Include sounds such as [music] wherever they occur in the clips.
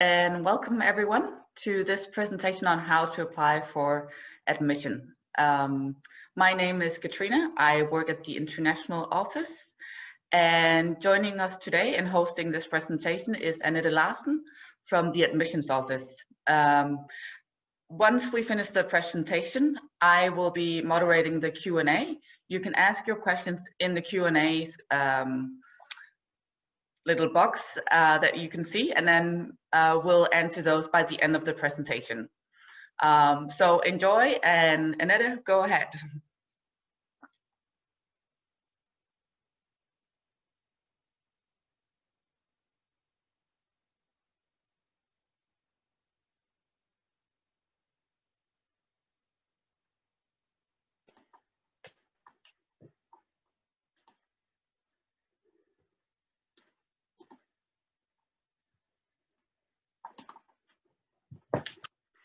and welcome everyone to this presentation on how to apply for admission. Um, my name is Katrina. I work at the International Office and joining us today and hosting this presentation is Annette Larsen from the Admissions Office. Um, once we finish the presentation, I will be moderating the Q&A. You can ask your questions in the Q&A um, little box uh, that you can see, and then uh, we'll answer those by the end of the presentation. Um, so enjoy, and Annette, go ahead. [laughs]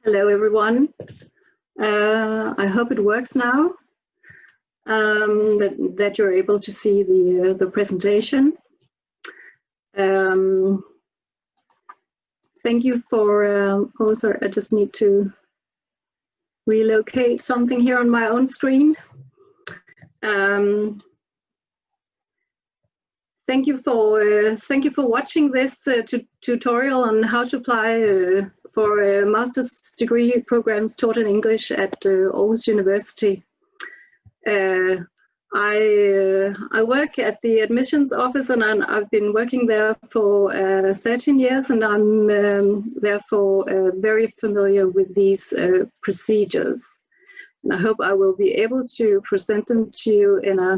Hello, everyone. Uh, I hope it works now, um, that, that you're able to see the, uh, the presentation. Um, thank you for, um, oh, sorry, I just need to relocate something here on my own screen. Um, thank you for uh, thank you for watching this uh, tutorial on how to apply uh, for a master's degree programs taught in English at uh, Aarhus University. Uh, I, uh, I work at the admissions office and i have been working there for uh, 13 years and I'm um, therefore uh, very familiar with these uh, procedures. And I hope I will be able to present them to you in a,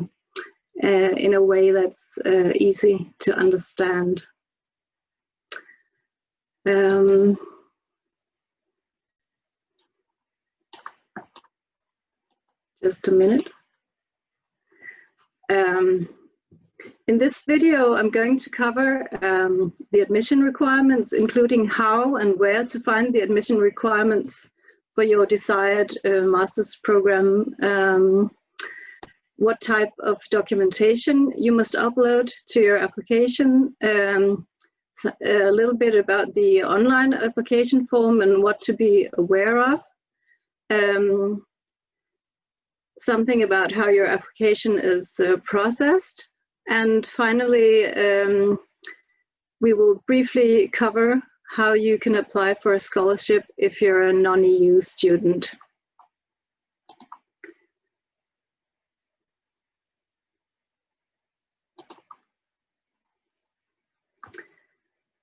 in a way that's easy to understand. Um, just a minute. Um, in this video, I'm going to cover um, the admission requirements, including how and where to find the admission requirements for your desired uh, master's program, um, what type of documentation you must upload to your application, um, a little bit about the online application form and what to be aware of, um, something about how your application is uh, processed. And finally, um, we will briefly cover how you can apply for a scholarship if you're a non-EU student.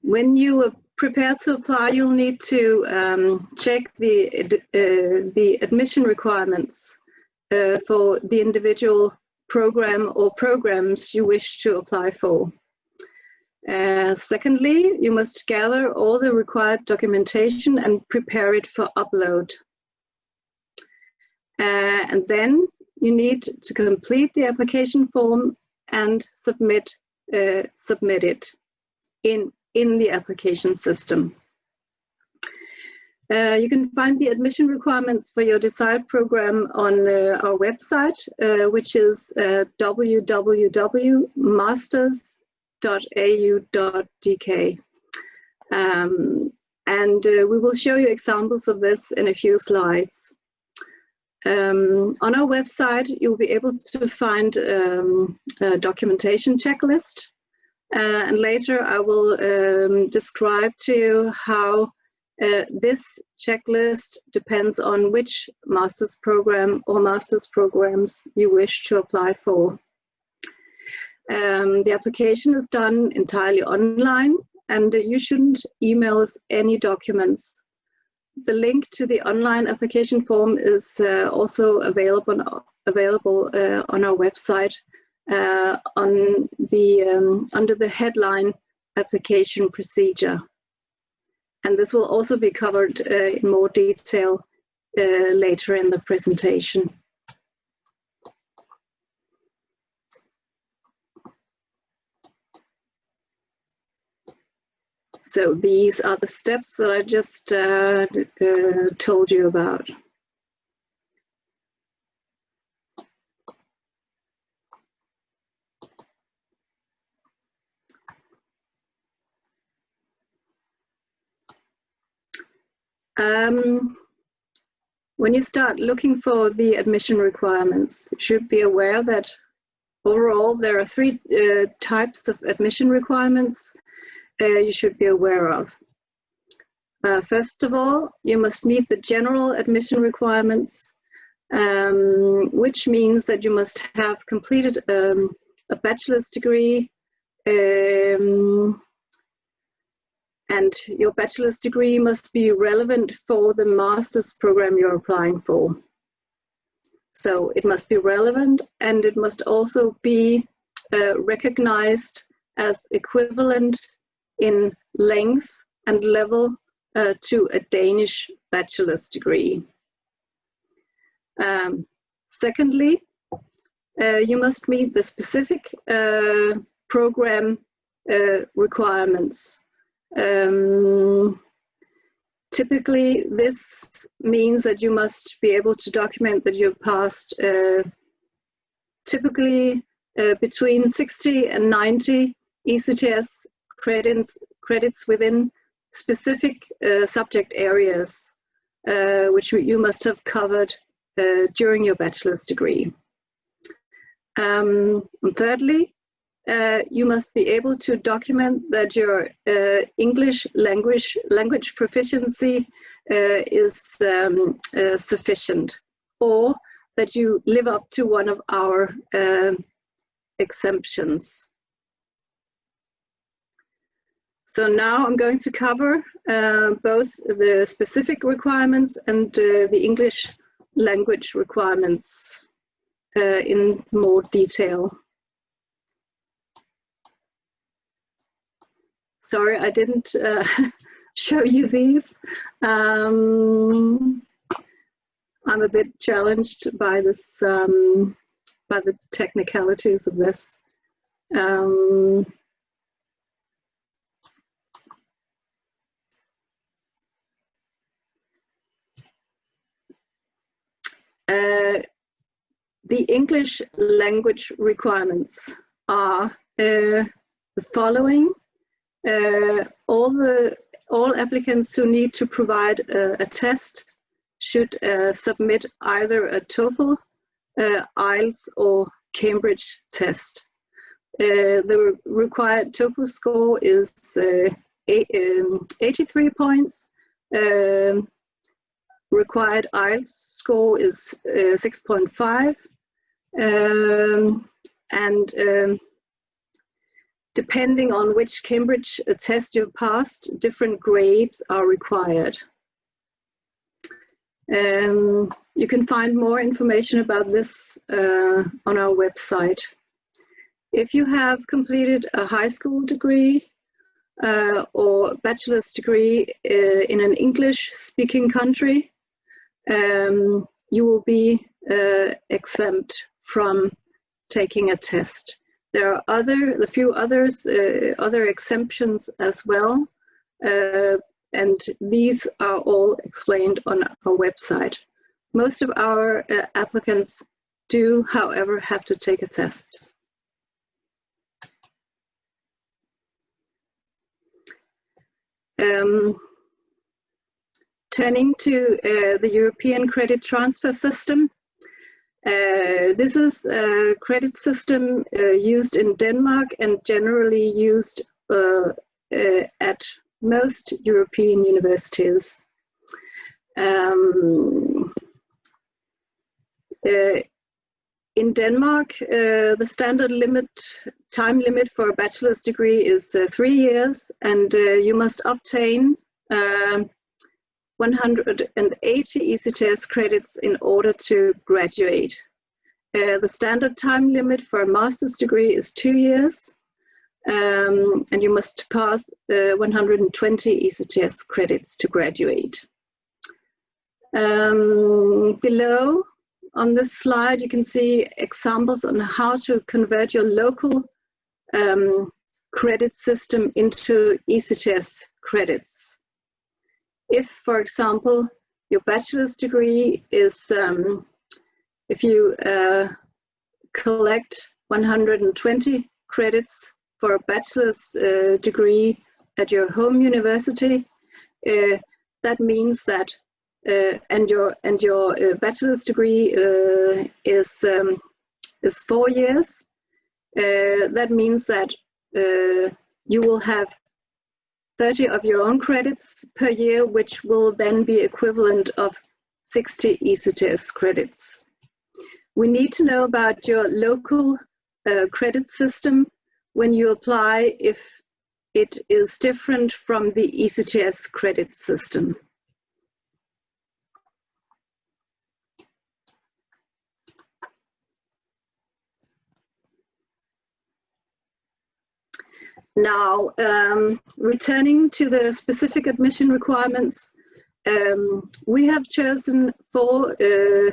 When you prepare to apply, you'll need to um, check the, uh, the admission requirements uh, for the individual program or programs you wish to apply for. Uh, secondly, you must gather all the required documentation and prepare it for upload. Uh, and then you need to complete the application form and submit, uh, submit it in, in the application system. Uh, you can find the admission requirements for your desired program on uh, our website, uh, which is uh, www.masters.au.dk. Um, and uh, we will show you examples of this in a few slides. Um, on our website, you'll be able to find um, a documentation checklist. Uh, and later I will um, describe to you how uh, this checklist depends on which master's program or master's programs you wish to apply for. Um, the application is done entirely online and you shouldn't email us any documents. The link to the online application form is uh, also available, available uh, on our website uh, on the, um, under the headline application procedure and this will also be covered uh, in more detail uh, later in the presentation. So these are the steps that I just uh, uh told you about. Um, when you start looking for the admission requirements, you should be aware that overall there are three uh, types of admission requirements uh, you should be aware of. Uh, first of all, you must meet the general admission requirements, um, which means that you must have completed um, a bachelor's degree um, and your bachelor's degree must be relevant for the master's program you're applying for. So it must be relevant and it must also be uh, recognized as equivalent in length and level uh, to a Danish bachelor's degree. Um, secondly, uh, you must meet the specific uh, program uh, requirements um, typically, this means that you must be able to document that you've passed uh, typically uh, between 60 and 90 ECTS credits, credits within specific uh, subject areas, uh, which you must have covered uh, during your bachelor's degree. Um, and thirdly, uh, you must be able to document that your uh, English language language proficiency uh, is um, uh, sufficient, or that you live up to one of our um, exemptions. So now I'm going to cover uh, both the specific requirements and the English language requirements in more detail. Sorry, I didn't uh, [laughs] show you these. Um, I'm a bit challenged by this, um, by the technicalities of this. Um, uh, the English language requirements are uh, the following uh, all the all applicants who need to provide a, a test should uh, submit either a TOEFL, uh, IELTS or Cambridge test. Uh, the required TOEFL score is uh, eight, um, 83 points. Um, required IELTS score is uh, 6.5. Um, and um, Depending on which Cambridge test you passed, different grades are required. Um, you can find more information about this uh, on our website. If you have completed a high school degree uh, or bachelor's degree uh, in an English speaking country, um, you will be uh, exempt from taking a test. There are other, a few others, uh, other exemptions as well, uh, and these are all explained on our website. Most of our uh, applicants do, however, have to take a test. Um, turning to uh, the European credit transfer system, uh, this is a credit system uh, used in Denmark and generally used uh, uh at most European universities. Um, uh, in Denmark, the standard limit, time limit for a bachelor's degree is three years and you must obtain 180 ECTS credits in order to graduate. Uh, the standard time limit for a master's degree is two years, um, and you must pass uh, 120 ECTS credits to graduate. Um, below on this slide, you can see examples on how to convert your local um, credit system into ECTS credits if, for example, your bachelor's degree is, um, if you uh, collect 120 credits for a bachelor's uh, degree at your home university, uh, that means that uh, and your and your uh, bachelor's degree uh, is um, is four years. That means that you will have 30 of your own credits per year, which will then be equivalent of 60 ECTS credits. We need to know about your local uh, credit system when you apply if it is different from the ECTS credit system. Now, um, returning to the specific admission requirements, um, we have chosen four uh,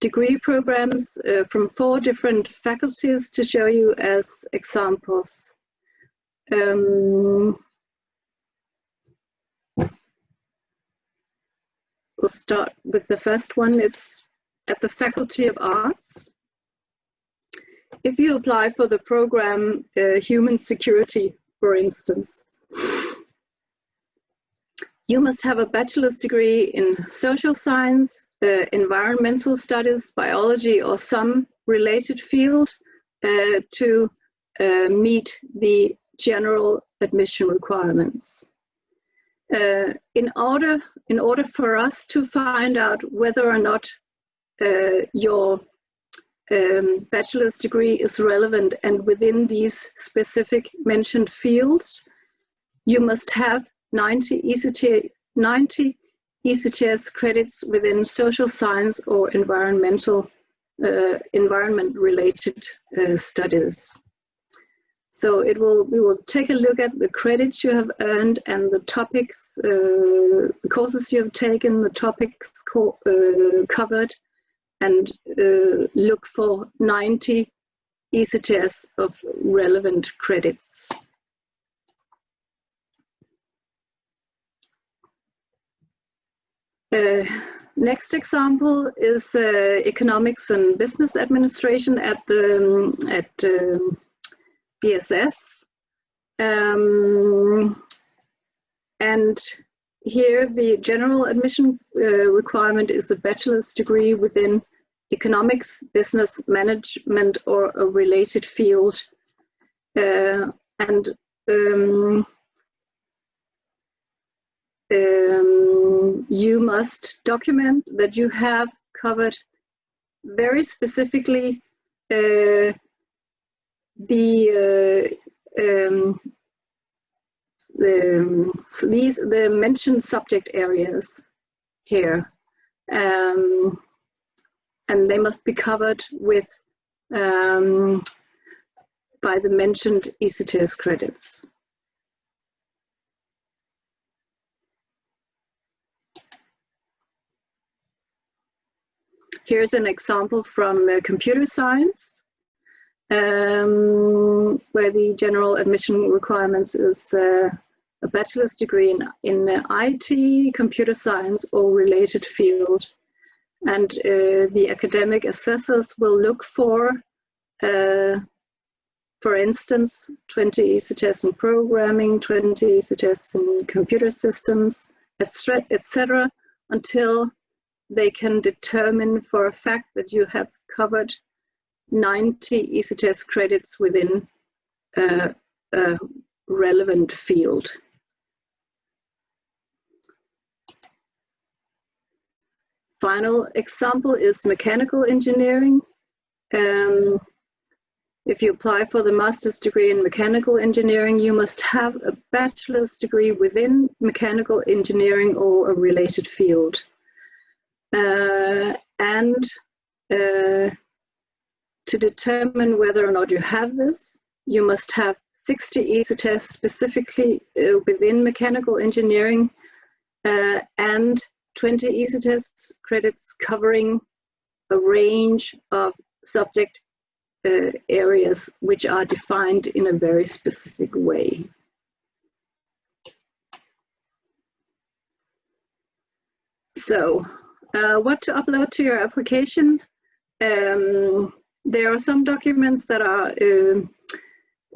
degree programs uh, from four different faculties to show you as examples. Um, we'll start with the first one. It's at the Faculty of Arts. If you apply for the program uh, Human Security, for instance, you must have a bachelor's degree in social science, uh, environmental studies, biology, or some related field uh, to uh, meet the general admission requirements. Uh, in order in order for us to find out whether or not uh, your um, bachelor's degree is relevant and within these specific mentioned fields, you must have 90 ECT, 90 ECTS credits within social science or environmental uh, environment related uh, studies. So it will we will take a look at the credits you have earned and the topics, uh, the courses you have taken, the topics co uh, covered, and uh, look for 90 ECTS of relevant credits. Uh, next example is uh, economics and business administration at the um, at um, BSS. Um, and here the general admission uh, requirement is a bachelor's degree within economics, business management or a related field. Uh, and um, um, you must document that you have covered very specifically uh, the uh, um, the these the mentioned subject areas here, um, and they must be covered with um, by the mentioned ECTS credits. Here's an example from uh, computer science, um, where the general admission requirements is uh, a bachelor's degree in, in IT, computer science, or related field. And uh, the academic assessors will look for, uh, for instance, 20 ECTS in programming, 20 ECTS in computer systems, etc., until they can determine for a fact that you have covered 90 ECTS credits within a, a relevant field. Final example is mechanical engineering. Um, if you apply for the master's degree in mechanical engineering, you must have a bachelor's degree within mechanical engineering or a related field. Uh, and uh, to determine whether or not you have this, you must have 60 ECTS specifically uh, within mechanical engineering uh, and 20 ECTS credits covering a range of subject uh, areas which are defined in a very specific way. So uh, what to upload to your application. Um, there are some documents that are uh,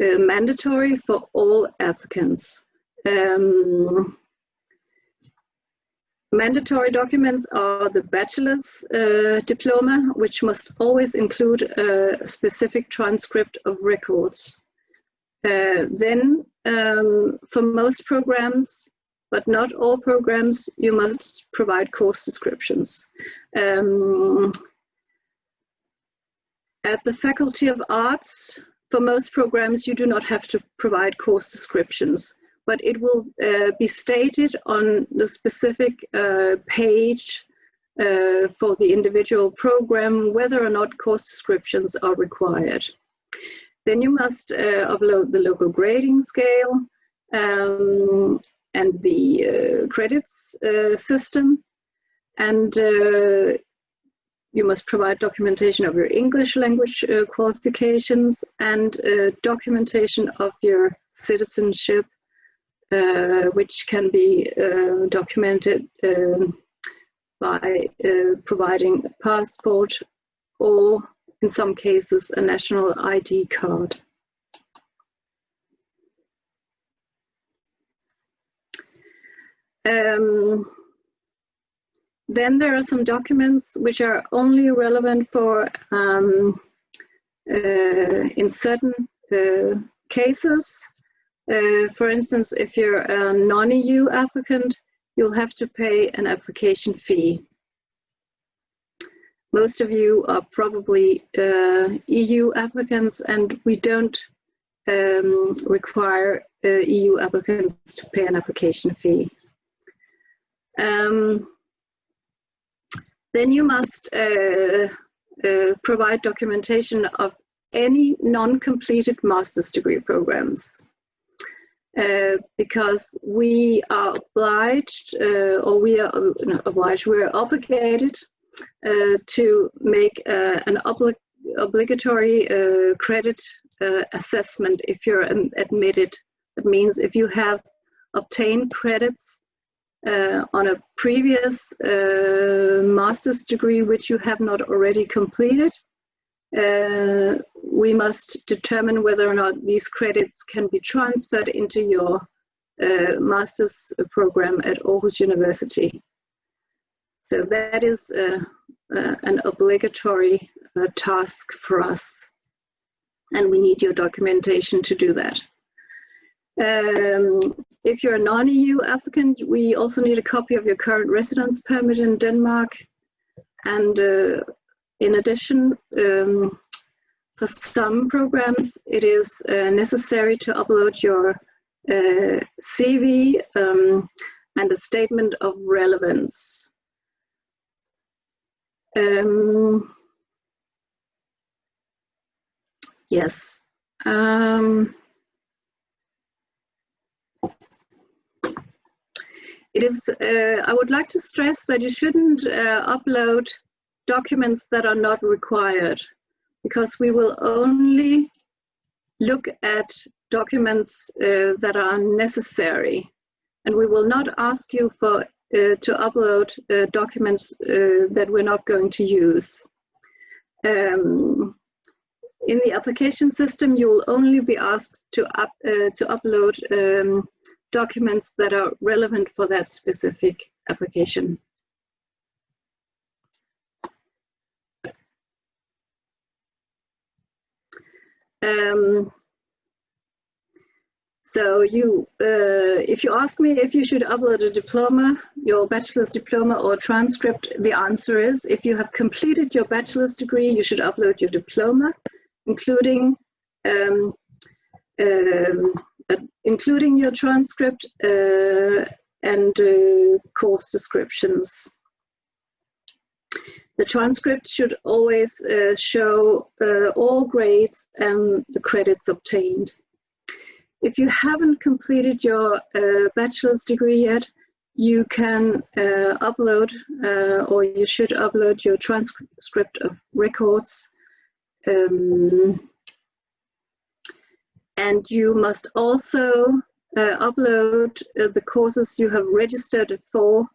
uh, mandatory for all applicants. Um, mandatory documents are the bachelor's uh, diploma, which must always include a specific transcript of records. Uh, then, um, for most programs, but not all programs, you must provide course descriptions. Um, at the Faculty of Arts, for most programs, you do not have to provide course descriptions, but it will uh, be stated on the specific uh, page uh, for the individual program whether or not course descriptions are required. Then you must uh, upload the local grading scale um, and the uh, credits uh, system. And you must provide documentation of your English language uh, qualifications and uh, documentation of your citizenship, uh, which can be uh, documented um, by uh, providing a passport or, in some cases, a national ID card. Um, then there are some documents which are only relevant for um, uh, in certain uh, cases. Uh, for instance, if you're a non-EU applicant, you'll have to pay an application fee. Most of you are probably uh, EU applicants and we don't um, require uh, EU applicants to pay an application fee. Um, then you must uh, uh, provide documentation of any non-completed master's degree programs. Uh, because we are obliged, uh, or we are obliged, we are obligated uh, to make uh, an obli obligatory credit assessment if you're admitted. That means if you have obtained credits uh, on a previous uh, master's degree which you have not already completed. Uh, we must determine whether or not these credits can be transferred into your uh, master's program at Aarhus University. So that is uh, uh, an obligatory task for us and we need your documentation to do that. Um, if you're a non-EU applicant, we also need a copy of your current residence permit in Denmark. And uh, in addition, um, for some programs, it is uh, necessary to upload your uh, CV um, and a statement of relevance. Um, yes. Um, It is, uh, I would like to stress that you shouldn't uh, upload documents that are not required because we will only look at documents uh, that are necessary and we will not ask you for uh, to upload uh, documents uh, that we're not going to use. Um, in the application system, you will only be asked to, up, to upload um, documents that are relevant for that specific application. Um, so you, uh, if you ask me if you should upload a diploma, your bachelor's diploma or transcript, the answer is if you have completed your bachelor's degree, you should upload your diploma, including um, um, uh, including your transcript uh, and uh, course descriptions. The transcript should always uh, show uh, all grades and the credits obtained. If you haven't completed your uh, bachelor's degree yet, you can upload or you should upload your transcript of records um, and you must also uh, upload uh, the courses you have registered for,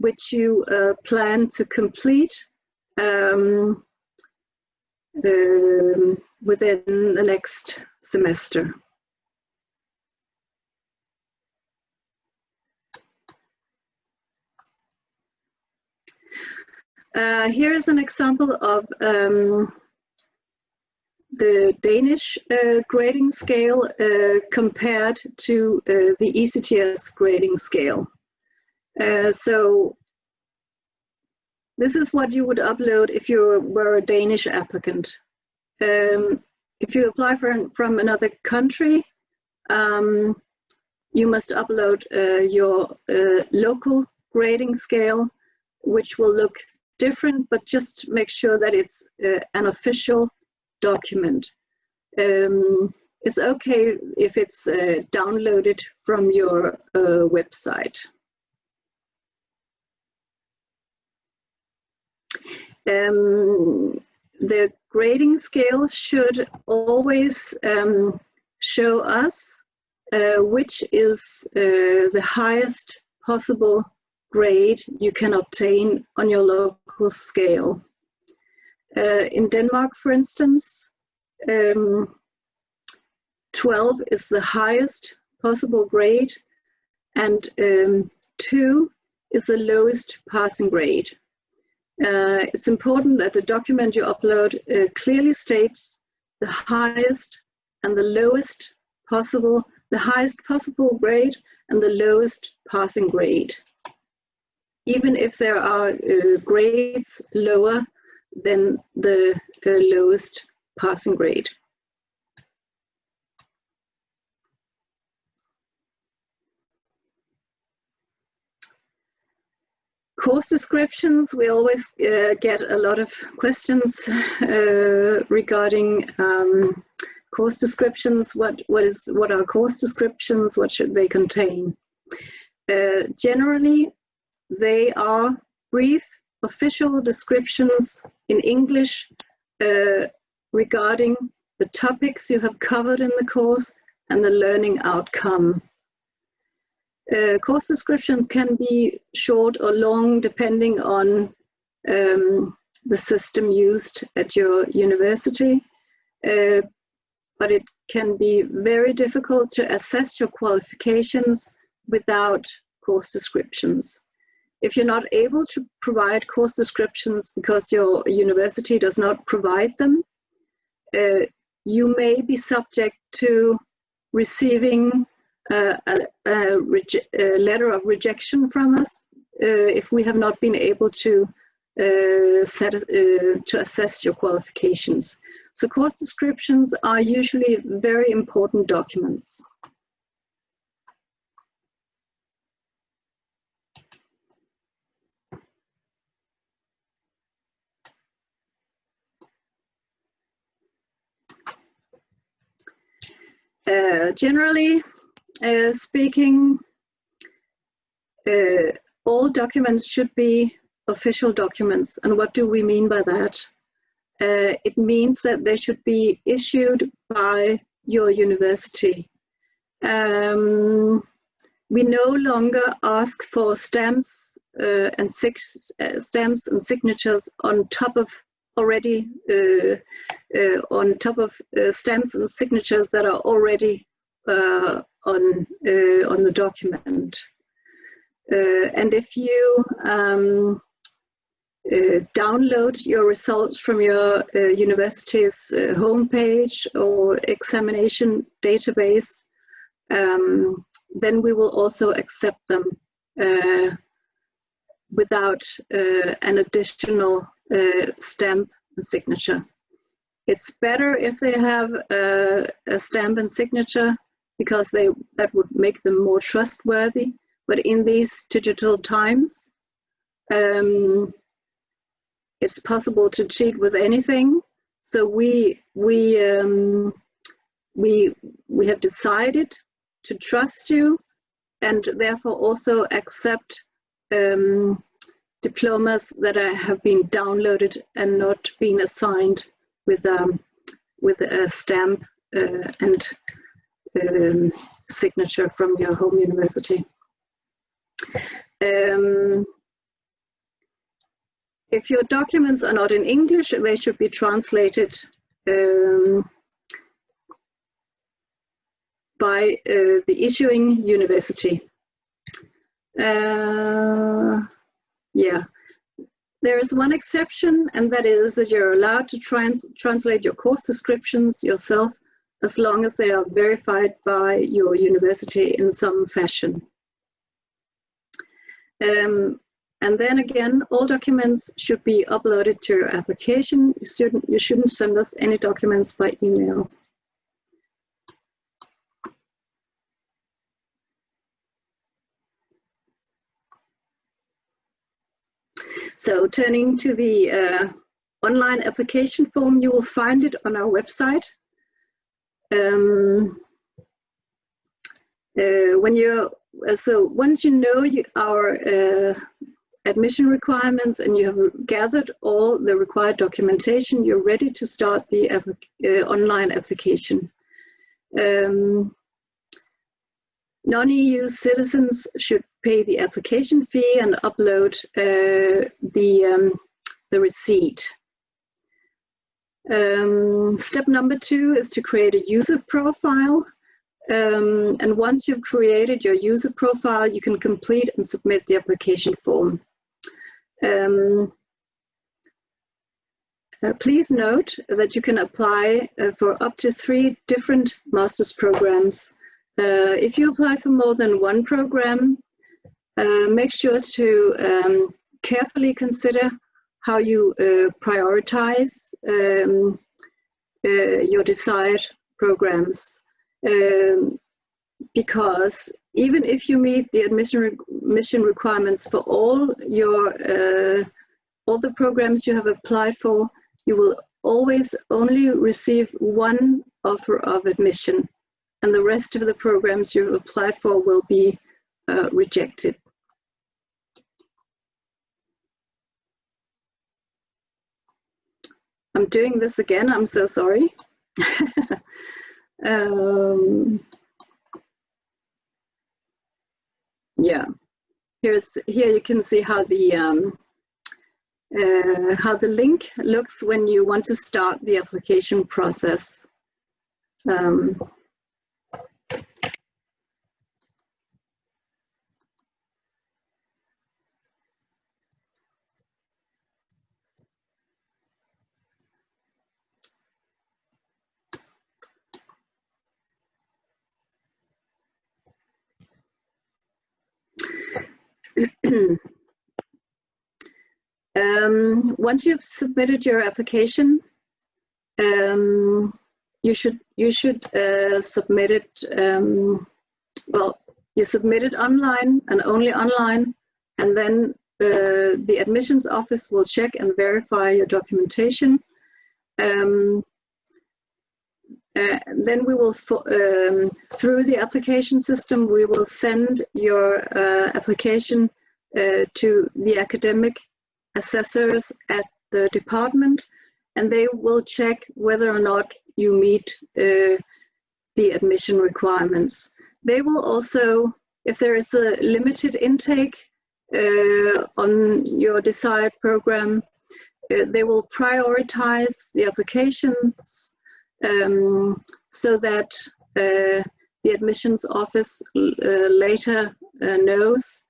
which you uh, plan to complete um, um, within the next semester. Uh, here is an example of um, the Danish uh, grading scale uh, compared to uh, the ECTS grading scale. Uh, so this is what you would upload if you were a Danish applicant. Um, if you apply for, from another country, um, you must upload uh, your uh, local grading scale, which will look different, but just make sure that it's an official document. Um, it's okay if it's uh, downloaded from your uh, website. Um, the grading scale should always um, show us uh, which is uh, the highest possible grade you can obtain on your local scale. Uh, in Denmark, for instance, um, 12 is the highest possible grade and um, 2 is the lowest passing grade. Uh, it's important that the document you upload uh, clearly states the highest and the lowest possible, the highest possible grade and the lowest passing grade. Even if there are uh, grades lower than the uh, lowest passing grade. Course descriptions, we always uh, get a lot of questions [laughs] uh, regarding um, course descriptions. What, what, is, what are course descriptions? What should they contain? Uh, generally, they are brief official descriptions in English uh, regarding the topics you have covered in the course and the learning outcome. Uh, course descriptions can be short or long depending on um, the system used at your university, uh, but it can be very difficult to assess your qualifications without course descriptions. If you're not able to provide course descriptions because your university does not provide them, uh, you may be subject to receiving a, a, a, letter of rejection from us uh, if we have not been able to uh, set, uh, to assess your qualifications. So course descriptions are usually very important documents. Generally uh, speaking, uh, all documents should be official documents. And what do we mean by that? Uh, it means that they should be issued by your university. Um, we no longer ask for stamps uh, and six, uh, stamps and signatures on top of already uh, uh, on top of uh, stamps and signatures that are already on on the document. and if you um, uh, download your results from your uh, university's uh, homepage or examination database, um, then we will also accept them without an additional uh, stamp and signature. It's better if they have a, a stamp and signature because they that would make them more trustworthy. But in these digital times, um, it's possible to cheat with anything. So we we um, we we have decided to trust you, and therefore also accept um, diplomas that have been downloaded and not been assigned with um, with a stamp uh, and um, signature from your home university. Um, if your documents are not in English, they should be translated um, by uh, the issuing university. Uh, yeah, there is one exception, and that is that you're allowed to trans translate your course descriptions yourself as long as they are verified by your university in some fashion. Um, and then again, all documents should be uploaded to your application. You shouldn't, you shouldn't send us any documents by email. So turning to the uh, online application form, you will find it on our website. Um, uh, when you uh, so once you know you, our uh, admission requirements and you have gathered all the required documentation, you're ready to start the uh, online application. Um, Non-EU citizens should pay the application fee and upload uh, the, um, the receipt. Um, step number two is to create a user profile. Um, and once you've created your user profile, you can complete and submit the application form. Um, uh, please note that you can apply uh, for up to three different master's programs. Uh, if you apply for more than one program, uh, make sure to um, carefully consider how you uh, prioritize um, uh, your desired programs. Um, because even if you meet the admission, re admission requirements for all your uh, all the programs you have applied for, you will always only receive one offer of admission and the rest of the programs you've applied for will be uh, rejected. I'm doing this again, I'm so sorry. [laughs] um, yeah, here's here you can see how the um, uh, how the link looks when you want to start the application process. Um, um, once you've submitted your application, um, you should you should uh, submit it. Um, well, you submit it online and only online, and then uh, the admissions office will check and verify your documentation. Um, uh, then we will, um, through the application system, we will send your uh, application to the academic assessors at the department, and they will check whether or not you meet uh, the admission requirements. They will also, if there is a limited intake uh, on your desired program, uh, they will prioritize the applications um, so that uh, the admissions office uh, later uh, knows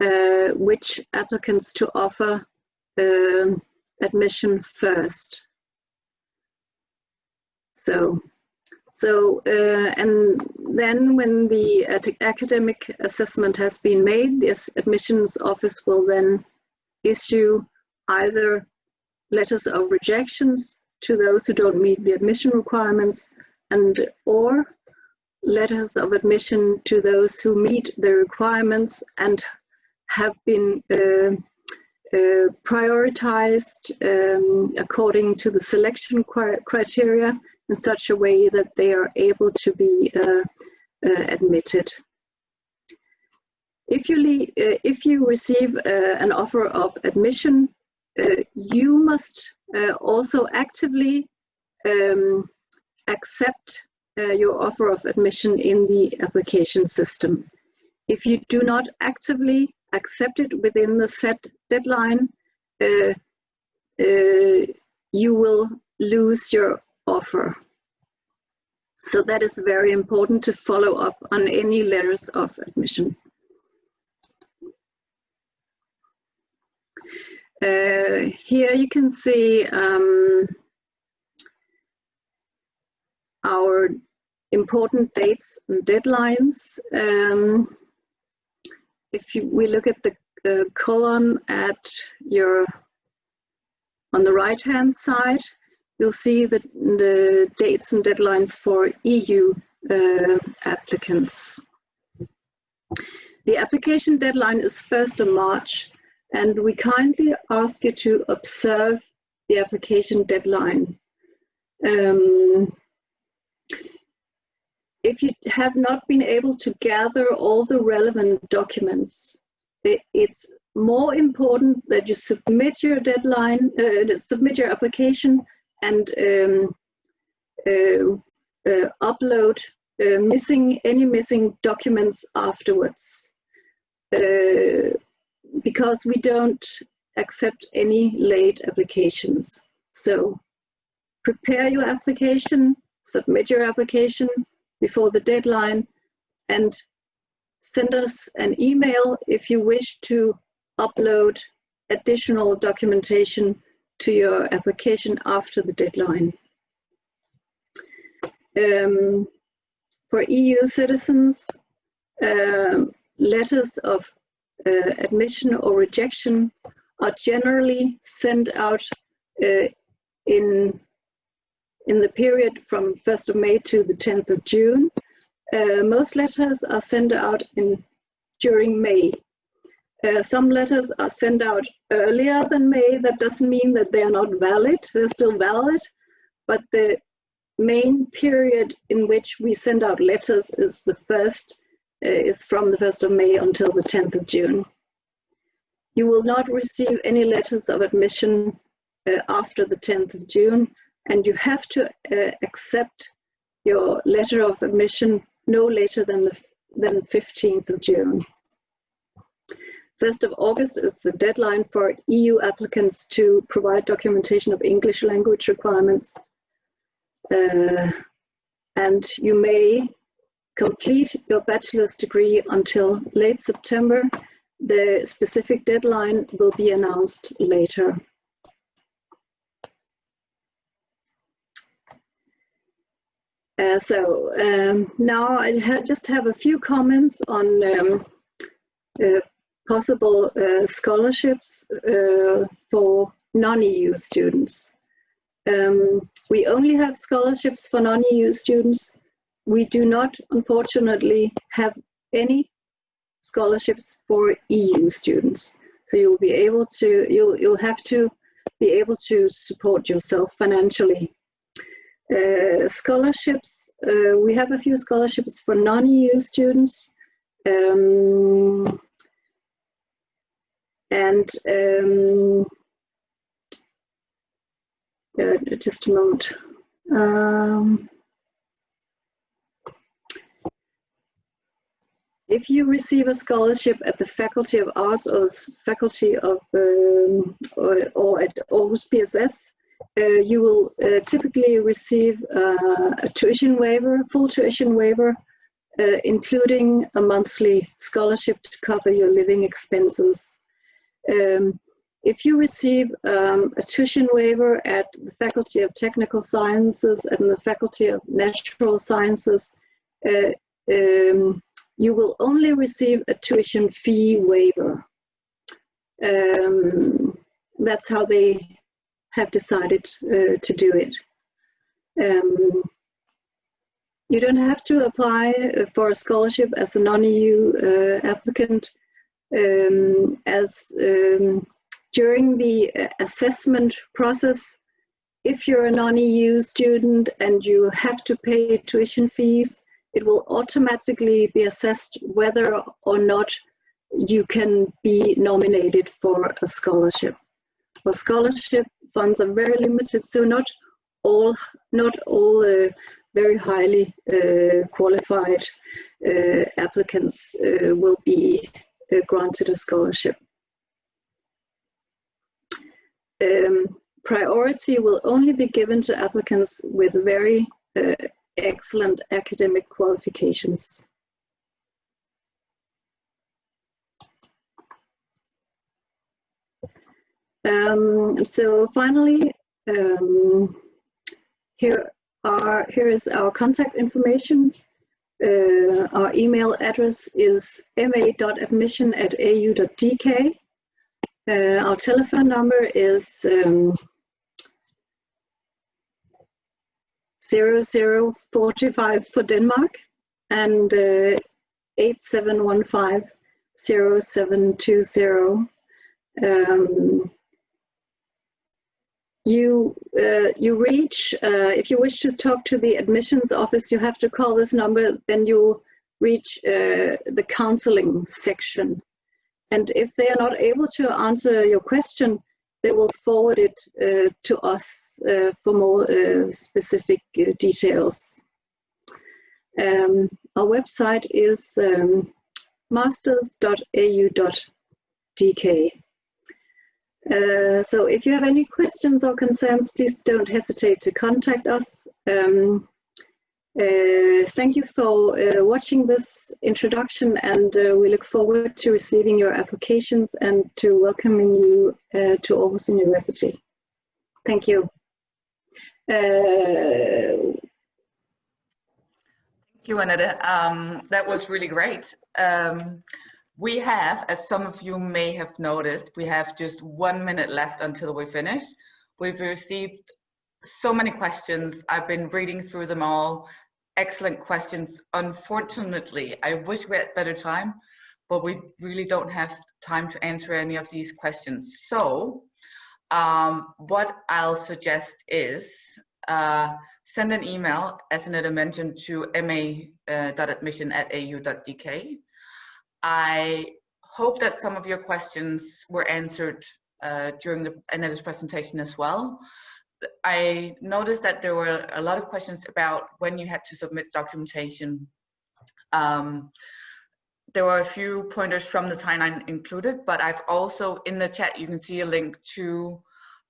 uh, which applicants to offer um, admission first. So, so uh, and then when the academic assessment has been made, this admissions office will then issue either letters of rejections to those who don't meet the admission requirements and or letters of admission to those who meet the requirements and have been uh, uh, prioritized um, according to the selection criteria in such a way that they are able to be uh, uh admitted. If you, uh, if you receive uh, an offer of admission, you must also actively um, accept your offer of admission in the application system. If you do not actively accept it within the set deadline, uh, uh, you will lose your offer. So that is very important to follow up on any letters of admission. Uh, here you can see um, our important dates and deadlines. Um, if you, we look at the uh, column at your on the right hand side, you'll see the, the dates and deadlines for EU uh, applicants. The application deadline is 1st of March and we kindly ask you to observe the application deadline. Um, if you have not been able to gather all the relevant documents, it, it's more important that you submit your deadline, uh, submit your application and um, uh, uh, upload uh, missing any missing documents afterwards. Uh, because we don't accept any late applications. So prepare your application, submit your application before the deadline, and send us an email if you wish to upload additional documentation to your application after the deadline. Um, for EU citizens, um, letters of uh, admission or rejection are generally sent out uh, in in the period from 1st of May to the 10th of June. Uh, most letters are sent out in during May. Uh, some letters are sent out earlier than May. That doesn't mean that they are not valid. They're still valid, but the main period in which we send out letters is the first uh, is from the 1st of May until the 10th of June. You will not receive any letters of admission uh, after the 10th of June, and you have to uh, accept your letter of admission no later than the than 15th of June. 1st of August is the deadline for EU applicants to provide documentation of English language requirements. Uh, and you may complete your bachelor's degree until late September. The specific deadline will be announced later. Uh, so um, now I ha just have a few comments on um, uh, possible uh, scholarships uh, for non-EU students. Um, we only have scholarships for non-EU students we do not, unfortunately, have any scholarships for EU students. So you'll be able to, you'll, you'll have to be able to support yourself financially. Uh, scholarships, uh, we have a few scholarships for non-EU students. Um, and um, uh, just a moment. Um, if you receive a scholarship at the Faculty of Arts or the Faculty of um, or, or, at Aarhus BSS, you will uh, typically receive uh, a tuition waiver, full tuition waiver, uh, including a monthly scholarship to cover your living expenses. Um, if you receive um, a tuition waiver at the Faculty of Technical Sciences and the Faculty of Natural Sciences, uh, um, you will only receive a tuition fee waiver. Um, that's how they have decided uh, to do it. Um, you don't have to apply for a scholarship as a non-EU uh, applicant um, as um, during the uh, assessment process, if you're a non-EU student and you have to pay tuition fees, it will automatically be assessed whether or not you can be nominated for a scholarship. For scholarship funds are very limited, so not all, not all uh, very highly uh, qualified uh, applicants uh, will be uh, granted a scholarship. Um, priority will only be given to applicants with very uh, excellent academic qualifications. Um, so finally, um, here are here is our contact information. Uh, our email address is ma.admission at au.dk. Uh, our telephone number is um, 0045 for Denmark and uh, 8715 0720. Um, you uh, you reach uh, if you wish to talk to the admissions office you have to call this number then you reach uh, the counseling section. And if they are not able to answer your question they will forward it uh, to us uh, for more uh, specific details. Um, our website is um, masters.au.dk uh, so if you have any questions or concerns, please don't hesitate to contact us. Um, uh, thank you for uh, watching this introduction and uh, we look forward to receiving your applications and to welcoming you uh, to Aarhus University. Thank you. Thank you, Annette. Um, that was really great. Um, we have, as some of you may have noticed, we have just one minute left until we finish. We've received so many questions. I've been reading through them all. Excellent questions. Unfortunately, I wish we had better time, but we really don't have time to answer any of these questions. So um, what I'll suggest is uh, send an email, as Annette mentioned, to ma.admission uh, at au.dk I hope that some of your questions were answered uh, during the presentation as well. I noticed that there were a lot of questions about when you had to submit documentation. Um, there were a few pointers from the timeline included, but I've also in the chat, you can see a link to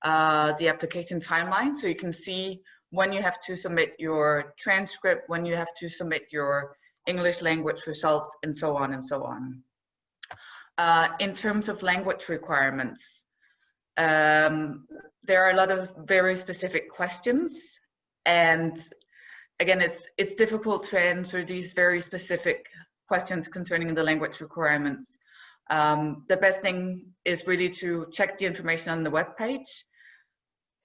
uh, the application timeline. So you can see when you have to submit your transcript, when you have to submit your English language results, and so on and so on. Uh, in terms of language requirements, um, there are a lot of very specific questions and again, it's, it's difficult to answer these very specific questions concerning the language requirements. Um, the best thing is really to check the information on the web page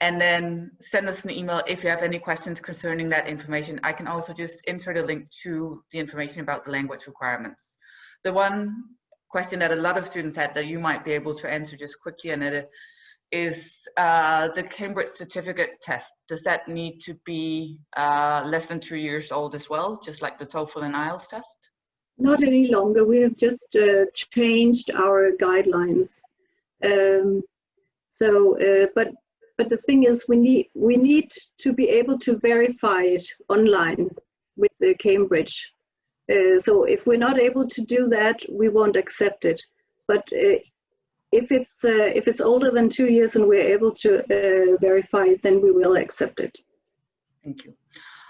and then send us an email if you have any questions concerning that information. I can also just insert a link to the information about the language requirements. The one question that a lot of students had that you might be able to answer just quickly, Annette, is uh, the Cambridge certificate test. Does that need to be uh, less than two years old as well, just like the TOEFL and IELTS test? Not any longer. We have just uh, changed our guidelines. Um, so, uh, but but the thing is we need we need to be able to verify it online with the Cambridge. Uh, so if we're not able to do that, we won't accept it. But uh, if it's uh, if it's older than two years and we're able to uh, verify it, then we will accept it. Thank you.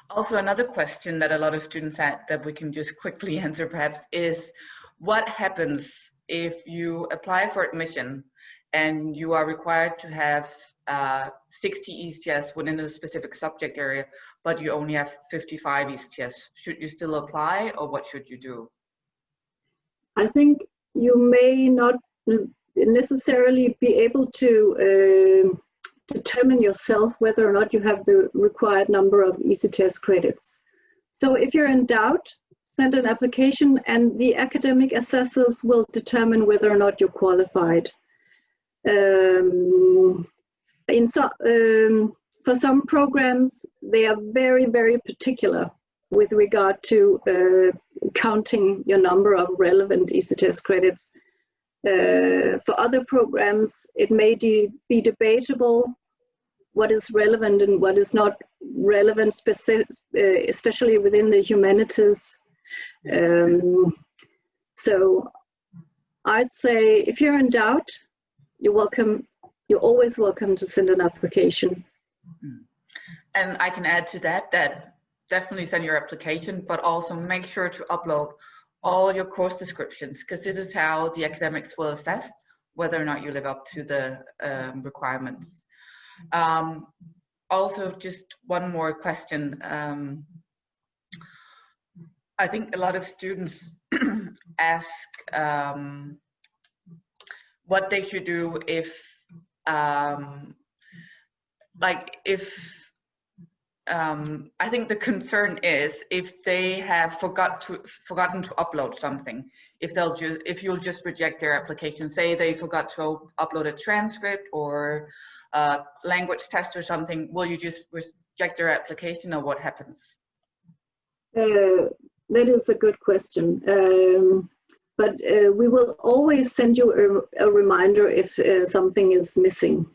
Also, another question that a lot of students had that we can just quickly [laughs] answer perhaps is, what happens if you apply for admission and you are required to have uh, 60 ECTS within a specific subject area, but you only have 55 ECTS. Should you still apply or what should you do? I think you may not necessarily be able to uh, determine yourself whether or not you have the required number of ECTS credits. So if you're in doubt, send an application and the academic assessors will determine whether or not you're qualified. Um, in so, um, for some programs, they are very, very particular with regard to uh, counting your number of relevant ECTS credits. Uh, for other programs, it may de be debatable what is relevant and what is not relevant, uh, especially within the humanities. Um, so I'd say if you're in doubt, you're welcome you're always welcome to send an application. Mm-hmm. And I can add to that, that definitely send your application, but also make sure to upload all your course descriptions, because this is how the academics will assess whether or not you live up to the um, requirements. Um, also, just one more question. Um, I think a lot of students [clears throat] ask um, what they should do if, um, like, if um, I think the concern is if they have forgot to forgotten to upload something, if they'll just if you'll just reject their application, say they forgot to upload a transcript or a language test or something, will you just reject their application or what happens? Uh, that is a good question. Um, but uh, we will always send you a, a reminder if uh, something is missing.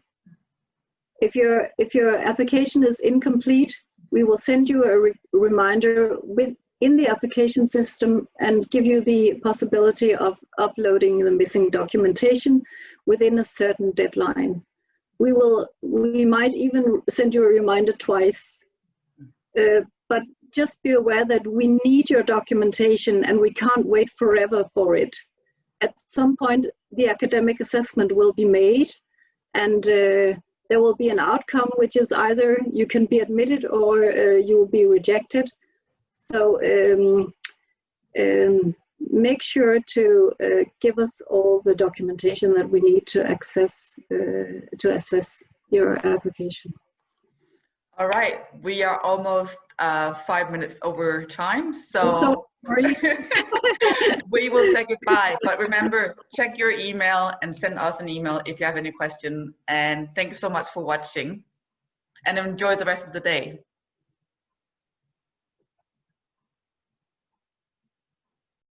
If your, if your application is incomplete, we will send you a re reminder with, in the application system and give you the possibility of uploading the missing documentation within a certain deadline. We will, we might even send you a reminder twice, uh, but just be aware that we need your documentation and we can't wait forever for it. At some point, the academic assessment will be made and uh, there will be an outcome, which is either you can be admitted or uh, you will be rejected. So um, um, make sure to uh, give us all the documentation that we need to access, uh, to assess your application. All right, we are almost uh, five minutes over time, so [laughs] we will say goodbye. But remember, check your email and send us an email if you have any question. And thank you so much for watching and enjoy the rest of the day.